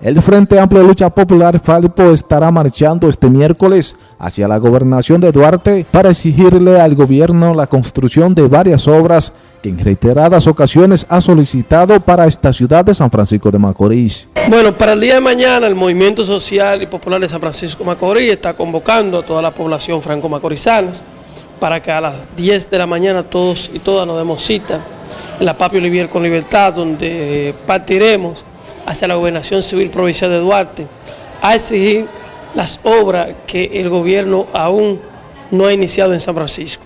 El Frente Amplio de Lucha Popular FALIPO estará marchando este miércoles hacia la gobernación de Duarte para exigirle al gobierno la construcción de varias obras que en reiteradas ocasiones ha solicitado para esta ciudad de San Francisco de Macorís. Bueno, para el día de mañana el Movimiento Social y Popular de San Francisco de Macorís está convocando a toda la población franco-macorizana para que a las 10 de la mañana todos y todas nos demos cita en la Papi Olivier con Libertad, donde partiremos hacia la Gobernación Civil Provincial de Duarte a exigir las obras que el gobierno aún no ha iniciado en San Francisco.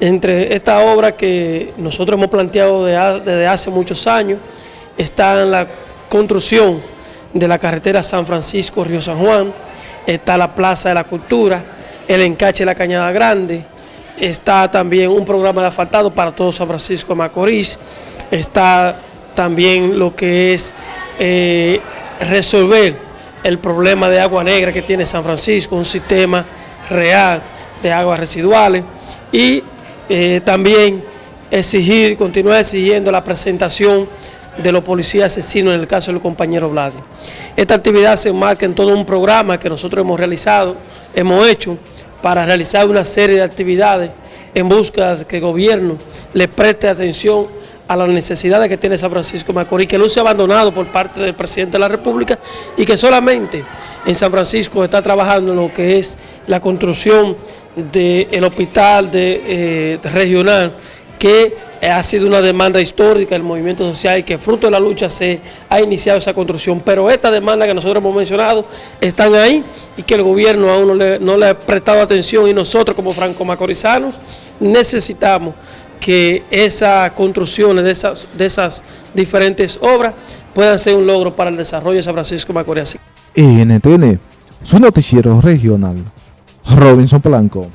Entre estas obras que nosotros hemos planteado desde hace muchos años está la construcción de la carretera San Francisco-Río San Juan, está la Plaza de la Cultura, el encache de la Cañada Grande, está también un programa de asfaltado para todo San Francisco de Macorís, está también lo que es eh, resolver el problema de agua negra que tiene San Francisco, un sistema real de aguas residuales y eh, también exigir, continuar exigiendo la presentación de los policías asesinos en el caso del compañero Vlad. Esta actividad se enmarca en todo un programa que nosotros hemos realizado, hemos hecho para realizar una serie de actividades en busca de que el gobierno le preste atención a las necesidades que tiene San Francisco Macorís, que no se ha abandonado por parte del presidente de la República y que solamente en San Francisco está trabajando en lo que es la construcción del hospital de, eh, regional, que ha sido una demanda histórica del movimiento social y que fruto de la lucha se ha iniciado esa construcción. Pero esta demanda que nosotros hemos mencionado están ahí y que el gobierno aún no le, no le ha prestado atención y nosotros como franco-macorizanos necesitamos que esas construcciones de esas, esas diferentes obras puedan ser un logro para el desarrollo de San Francisco Macorís. NTN, su noticiero regional, Robinson Blanco.